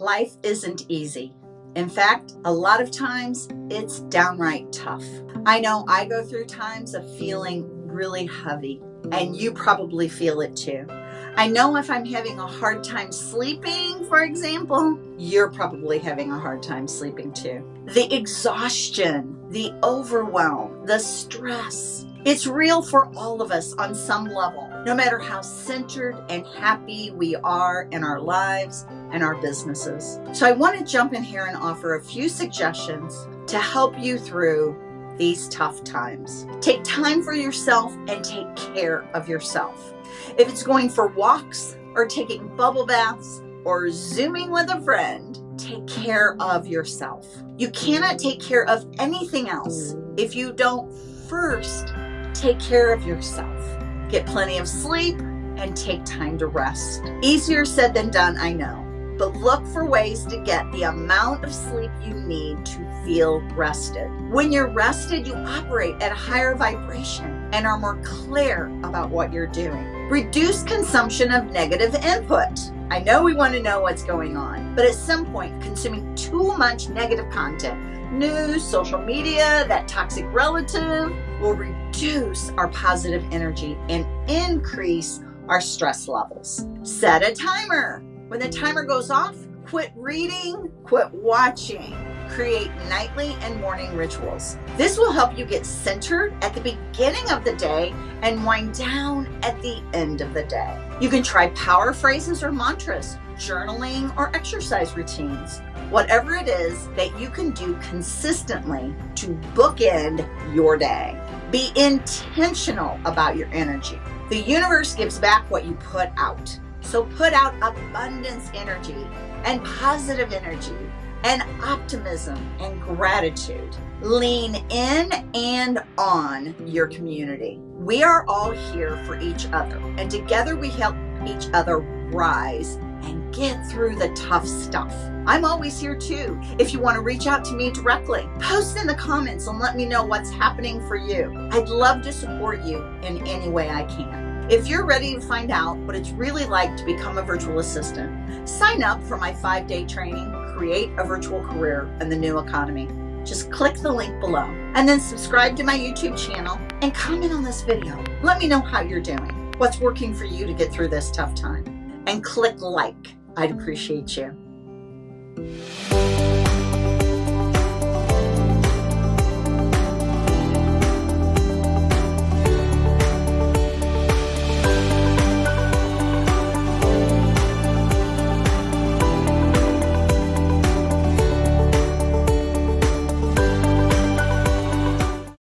Life isn't easy. In fact, a lot of times it's downright tough. I know I go through times of feeling really heavy, and you probably feel it too. I know if I'm having a hard time sleeping, for example, you're probably having a hard time sleeping too. The exhaustion, the overwhelm, the stress, it's real for all of us on some level, no matter how centered and happy we are in our lives and our businesses. So I want to jump in here and offer a few suggestions to help you through these tough times. Take time for yourself and take care of yourself. If it's going for walks or taking bubble baths or zooming with a friend, take care of yourself. You cannot take care of anything else if you don't first take care of yourself. Get plenty of sleep and take time to rest. Easier said than done, I know, but look for ways to get the amount of sleep you need to feel rested. When you're rested, you operate at a higher vibration and are more clear about what you're doing. Reduce consumption of negative input. I know we want to know what's going on, but at some point, consuming too much negative content news, social media, that toxic relative will reduce our positive energy and increase our stress levels. Set a timer. When the timer goes off, quit reading, quit watching. Create nightly and morning rituals. This will help you get centered at the beginning of the day and wind down at the end of the day. You can try power phrases or mantras, journaling or exercise routines whatever it is that you can do consistently to bookend your day. Be intentional about your energy. The universe gives back what you put out. So put out abundance energy and positive energy and optimism and gratitude. Lean in and on your community. We are all here for each other, and together we help each other rise and get through the tough stuff. I'm always here too. If you want to reach out to me directly, post in the comments and let me know what's happening for you. I'd love to support you in any way I can. If you're ready to find out what it's really like to become a virtual assistant, sign up for my five day training, Create a Virtual Career in the New Economy. Just click the link below and then subscribe to my YouTube channel and comment on this video. Let me know how you're doing, what's working for you to get through this tough time and click like. I'd appreciate you.